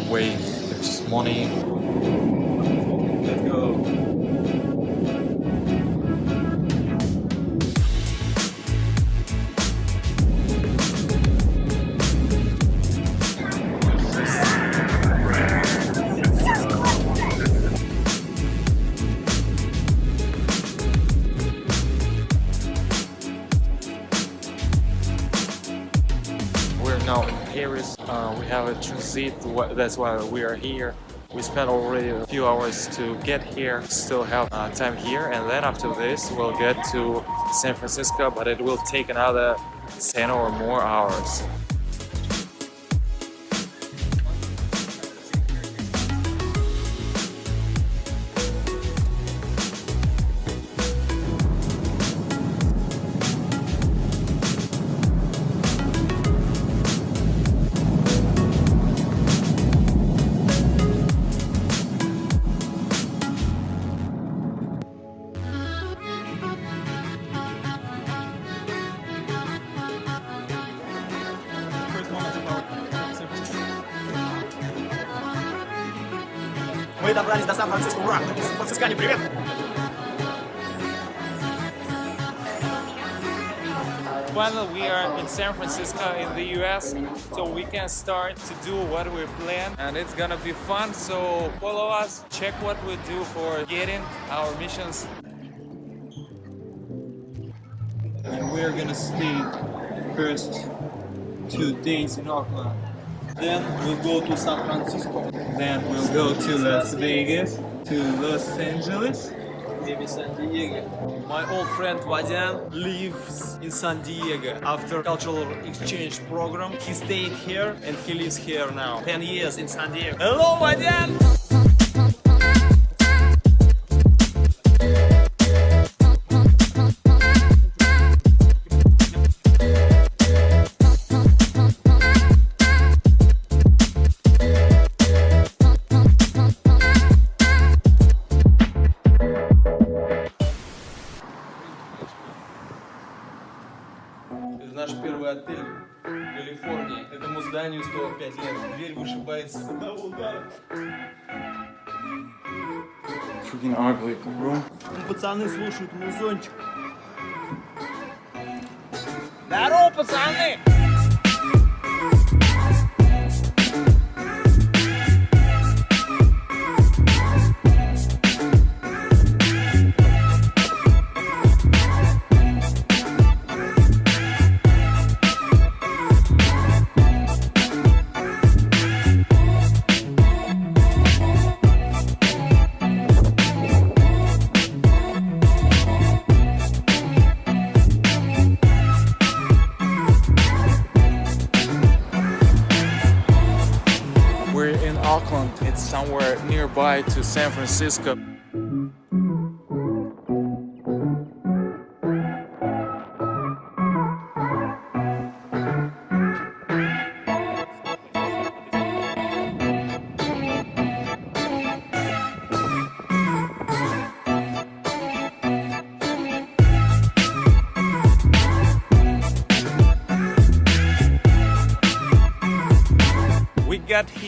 the way. There's money. Let's go. That's why we are here. We spent already a few hours to get here. Still have uh, time here, and then after this, we'll get to San Francisco. But it will take another 10 or more hours. Мы добрались до Сан-Франциско, ура! Францискане, привет! Finally, we are in San Francisco in the US, so we can start to do what we plan, and it's gonna be fun. So follow us, check what we do for getting our missions. And we're gonna stay first two days in Oakland. Then we'll go to San Francisco. Then we'll go to Las Vegas, to Los Angeles, maybe San Diego. My old friend Vadian lives in San Diego after cultural exchange program. He stayed here and he lives here now. 10 years in San Diego. Hello, Vadian! Первый отель в Калифорнии. Этому зданию 105 лет. Дверь вышибается с одного удара. Freaking ugly room. Ну, Пацаны слушают музончик. Здорово, пацаны! Nearby to San Francisco.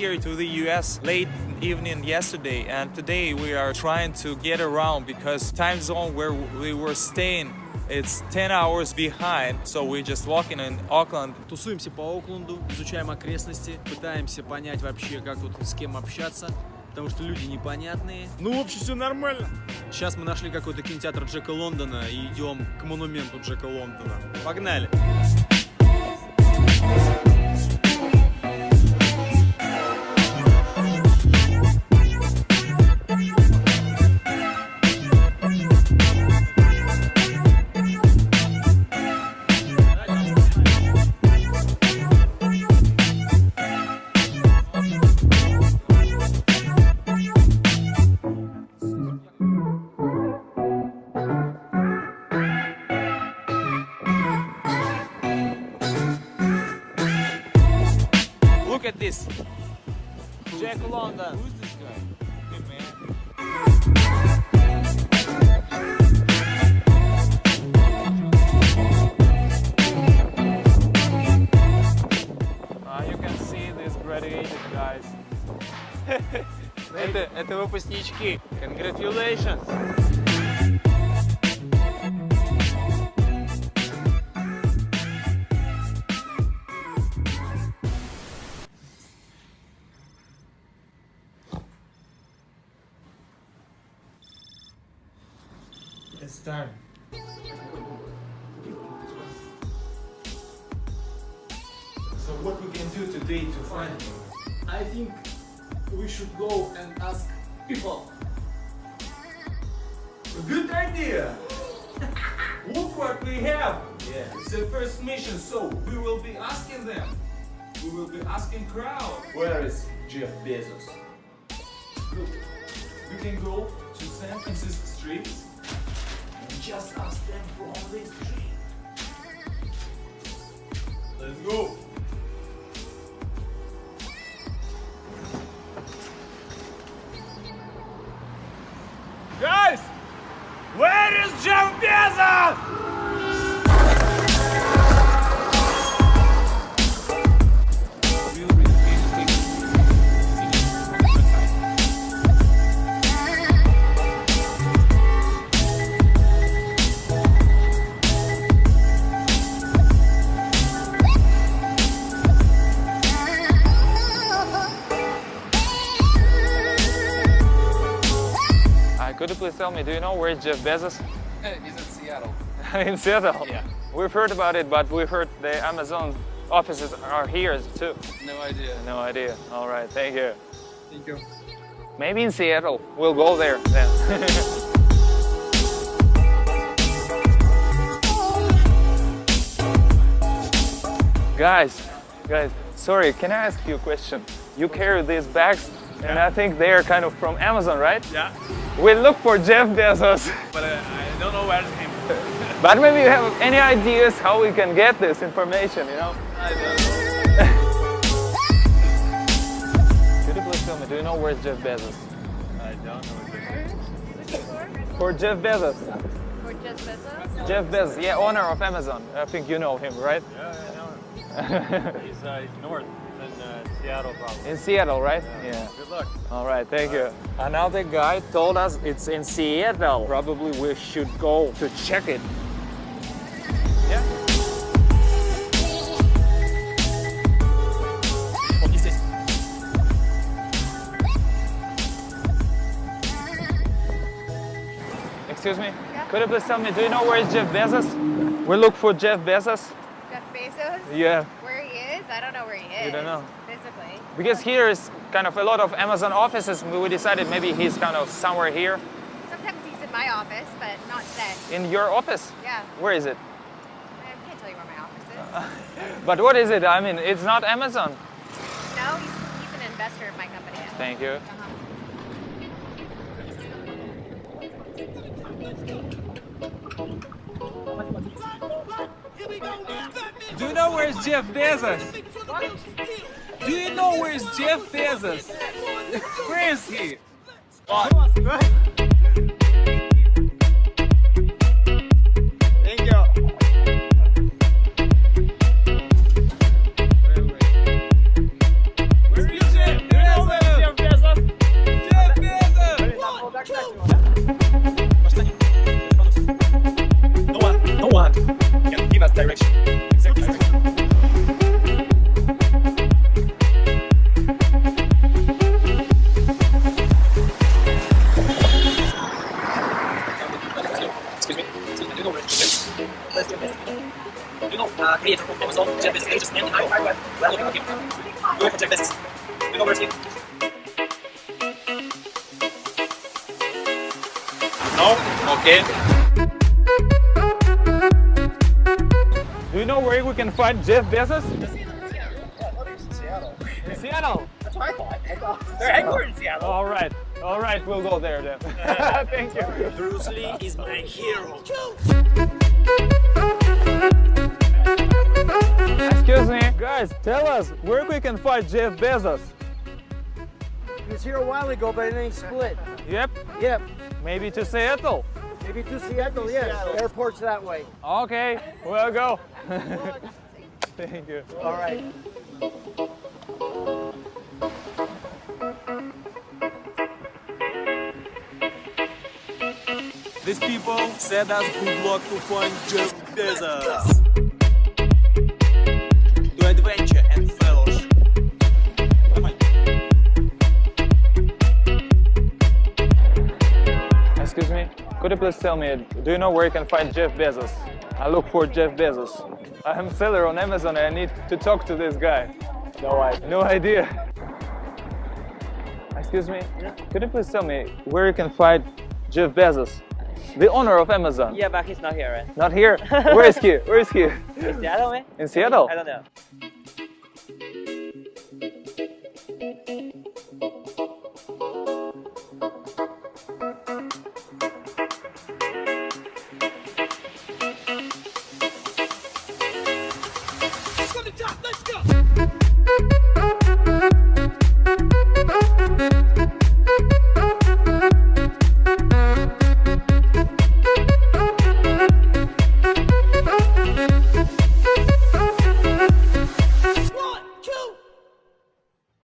Here to the US late evening yesterday and today we are trying to get around because time zone where we were staying it's 10 hours behind so we're just walking in Auckland Тусуемся по Окленду, изучаем окрестности, пытаемся понять вообще, как тут с кем общаться, потому что люди непонятные. Ну, в общем, все нормально. Сейчас мы нашли какой-то кинотеатр Джека Лондона и идем к монументу Джека Лондона. Погнали! Look студенты, выпускнички. Congratulations! It's time. So what we can do today to find him? I think we should go and ask people. Good idea! Look what we have! Yeah. It's the first mission, so we will be asking them. We will be asking crowd. Where is Jeff Bezos? Look, we can go to San Francisco streets and just ask them from the street. Let's go! Please tell me, do you know where is Jeff Bezos? He's in Seattle. in Seattle? Yeah. We've heard about it, but we've heard the Amazon offices are here too. No idea. No idea. All right, thank you. Thank you. Maybe in Seattle. We'll go there then. guys, guys, sorry, can I ask you a question? You carry these bags, and I think they are kind of from Amazon, right? Yeah, We look for Jeff Bezos. but uh, I don't know where him. But maybe you have any ideas how we can get this information, you know? I don't know. Could you please tell me, do you know where's Jeff Bezos? I don't know. For Jeff Bezos. For Jeff Bezos? Jeff Bezos, yeah, owner of Amazon. I think you know him, right? Yeah, I know him. He's uh, north in uh, Seattle, probably. In Seattle, right? Yeah. Good luck. All right, thank you. Another guy told us it's in Seattle. Probably we should go to check it. Yeah. Excuse me? Yeah? Could you please tell me, do you know where is Jeff Bezos? We look for Jeff Bezos. Jeff Bezos? Yeah. Where he is? I don't know where he is. don't know? Physically. Because here is kind of a lot of Amazon offices. We decided maybe he's kind of somewhere here. Sometimes he's in my office, but not then. In your office? Yeah. Where is it? I can't tell you where my office is. But what is it? I mean, it's not Amazon. no, he's, he's an investor of my company. Thank you. Uh-huh. Do you know where's Jeff Bezos? Do you know where's Jeff Bezos? Where is he? Excuse me. Do you know where Jeff Where's Jeff Bezos? Do you know uh, creator of Amazon, Jeff Bezos, ages 99? We are looking for him. Going for Jeff Bezos. Do you know where's he? No? Okay. Do you know where we can find Jeff Bezos? In Seattle. That's what I thought. I thought they're headquartered in Seattle. All right. All right, we'll go there then. Thank you. Bruce Lee is my hero. Excuse me. Guys, tell us where we can find Jeff Bezos. He was here a while ago, but then he split. Yep. Yep. Maybe to Seattle. Maybe to Seattle, yes. Airport's that way. Okay, we'll go. Thank you. All right. These people said us good luck to find Jeff Bezos. To adventure and fellowship. Excuse me, could you please tell me, do you know where you can find Jeff Bezos? I look for Jeff Bezos. I'm a seller on Amazon and I need to talk to this guy. No idea. No idea. Excuse me, could you please tell me where you can find Jeff Bezos? The owner of Amazon. Yeah, but he's not here, right? Not here? Where is he? Where is he? In Seattle, man? In Seattle? I don't know.